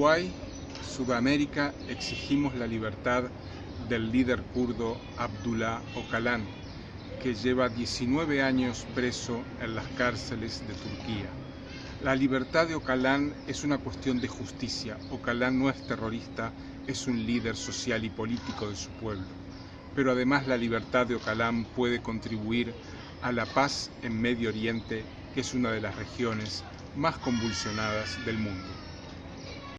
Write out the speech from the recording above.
Uruguay, Sudamérica, exigimos la libertad del líder kurdo Abdullah Öcalan, que lleva 19 años preso en las cárceles de Turquía. La libertad de Öcalan es una cuestión de justicia. Öcalan no es terrorista, es un líder social y político de su pueblo. Pero además la libertad de Öcalan puede contribuir a la paz en Medio Oriente, que es una de las regiones más convulsionadas del mundo.